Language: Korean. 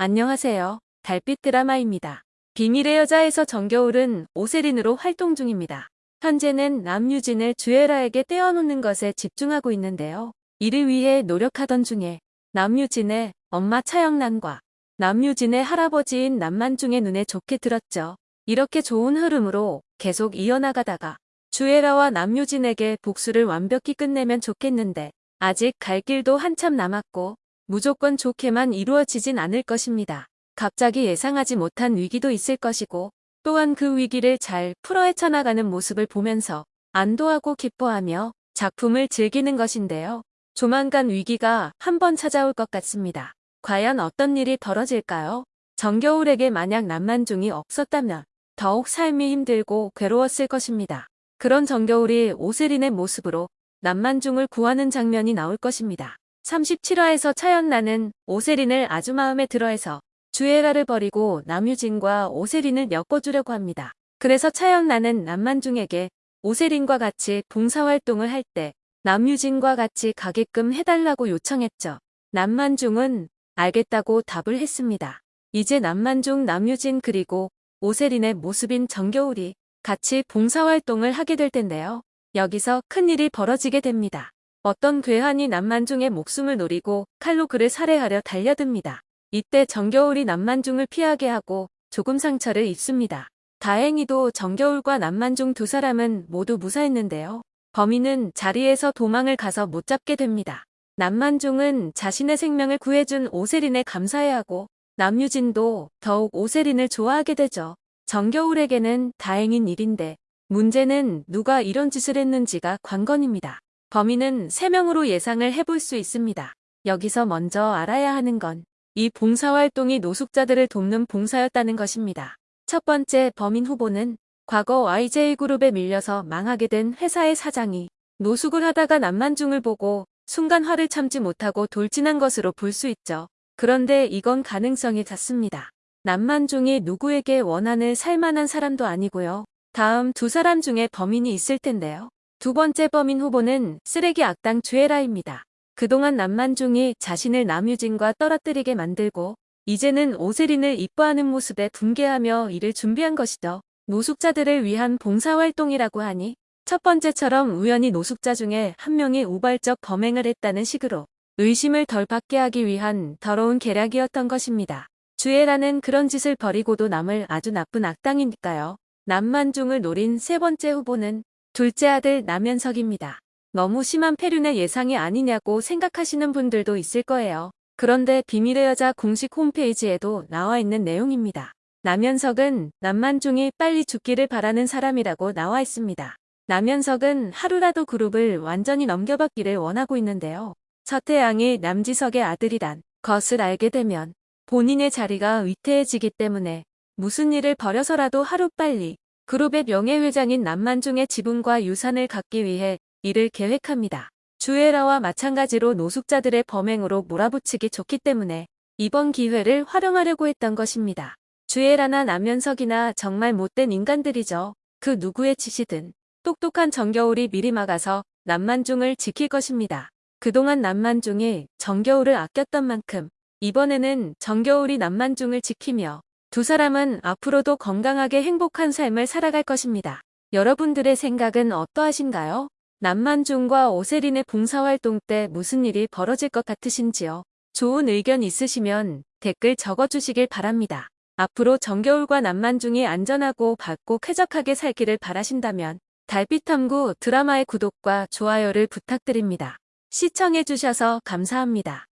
안녕하세요. 달빛 드라마입니다. 비밀의 여자에서 정겨울은 오세린으로 활동 중입니다. 현재는 남유진을 주애라에게 떼어놓는 것에 집중하고 있는데요. 이를 위해 노력하던 중에 남유진의 엄마 차영란과 남유진의 할아버지인 남만중의 눈에 좋게 들었죠. 이렇게 좋은 흐름으로 계속 이어나가다가 주애라와 남유진에게 복수를 완벽히 끝내면 좋겠는데 아직 갈 길도 한참 남았고 무조건 좋게만 이루어지진 않을 것입니다. 갑자기 예상하지 못한 위기도 있을 것이고 또한 그 위기를 잘 풀어 헤쳐나가는 모습을 보면서 안도하고 기뻐하며 작품을 즐기는 것인데요. 조만간 위기가 한번 찾아올 것 같습니다. 과연 어떤 일이 벌어질까요? 정겨울에게 만약 남만중이 없었다면 더욱 삶이 힘들고 괴로웠을 것입니다. 그런 정겨울이 오세린의 모습으로 남만중을 구하는 장면이 나올 것입니다. 37화에서 차연나는 오세린을 아주 마음에 들어해서 주애라를 버리고 남유진과 오세린을 엮어주려고 합니다. 그래서 차연나는 남만중에게 오세린과 같이 봉사활동을 할 때 남유진과 같이 가게끔 해달라고 요청했죠. 남만중은 알겠다고 답을 했습니다. 이제 남만중, 남유진 그리고 오세린의 모습인 정겨울이 같이 봉사활동을 하게 될 텐데요. 여기서 큰일이 벌어지게 됩니다. 어떤 괴한이 남만중의 목숨을 노리고 칼로 그를 살해하려 달려듭니다. 이때 정겨울이 남만중을 피하게 하고 조금 상처를 입습니다. 다행히도 정겨울과 남만중 두 사람은 모두 무사했는데요. 범인은 자리에서 도망을 가서 못 잡게 됩니다. 남만중은 자신의 생명을 구해준 오세린에 감사해야 하고 남유진도 더욱 오세린을 좋아하게 되죠. 정겨울에게는 다행인 일인데 문제는 누가 이런 짓을 했는지가 관건입니다. 범인은 3명으로 예상을 해볼 수 있습니다. 여기서 먼저 알아야 하는 건 이 봉사활동이 노숙자들을 돕는 봉사였다는 것입니다. 첫 번째 범인 후보는 과거 YJ그룹에 밀려서 망하게 된 회사의 사장이 노숙을 하다가 남만중을 보고 순간 화를 참지 못하고 돌진한 것으로 볼 수 있죠. 그런데 이건 가능성이 작습니다. 남만중이 누구에게 원한을 살만한 사람도 아니고요. 다음 두 사람 중에 범인이 있을 텐데요. 두 번째 범인 후보는 쓰레기 악당 주애라입니다. 그동안 남만중이 자신을 남유진과 떨어뜨리게 만들고 이제는 오세린을 이뻐하는 모습에 분개하며 이를 준비한 것이죠. 노숙자들을 위한 봉사활동이라고 하니 첫 번째처럼 우연히 노숙자 중에 한 명이 우발적 범행을 했다는 식으로 의심을 덜 받게 하기 위한 더러운 계략이었던 것입니다. 주애라는 그런 짓을 벌이고도 남을 아주 나쁜 악당이니까요. 남만중을 노린 세 번째 후보는 둘째 아들 남현석입니다. 너무 심한 폐륜의 예상이 아니냐고 생각하시는 분들도 있을 거예요. 그런데 비밀의 여자 공식 홈페이지에도 나와 있는 내용입니다. 남현석은 남만중이 빨리 죽기를 바라는 사람이라고 나와 있습니다. 남현석은 하루라도 그룹을 완전히 넘겨받기를 원하고 있는데요. 서태양이 남지석의 아들이란 것을 알게 되면 본인의 자리가 위태해지기 때문에 무슨 일을 벌여서라도 하루빨리 그룹의 명예회장인 남만중의 지분과 유산을 갖기 위해 이를 계획합니다. 주애라와 마찬가지로 노숙자들의 범행으로 몰아붙이기 좋기 때문에 이번 기회를 활용하려고 했던 것입니다. 주애라나 남현석이나 정말 못된 인간들이죠. 그 누구의 짓이든 똑똑한 정겨울이 미리 막아서 남만중을 지킬 것입니다. 그동안 남만중이 정겨울을 아꼈던 만큼 이번에는 정겨울이 남만중을 지키며 두 사람은 앞으로도 건강하게 행복한 삶을 살아갈 것입니다. 여러분들의 생각은 어떠하신가요? 남만중과 오세린의 봉사활동 때 무슨 일이 벌어질 것 같으신지요? 좋은 의견 있으시면 댓글 적어주시길 바랍니다. 앞으로 정겨울과 남만중이 안전하고 밝고 쾌적하게 살기를 바라신다면 달빛탐구 드라마의 구독과 좋아요를 부탁드립니다. 시청해주셔서 감사합니다.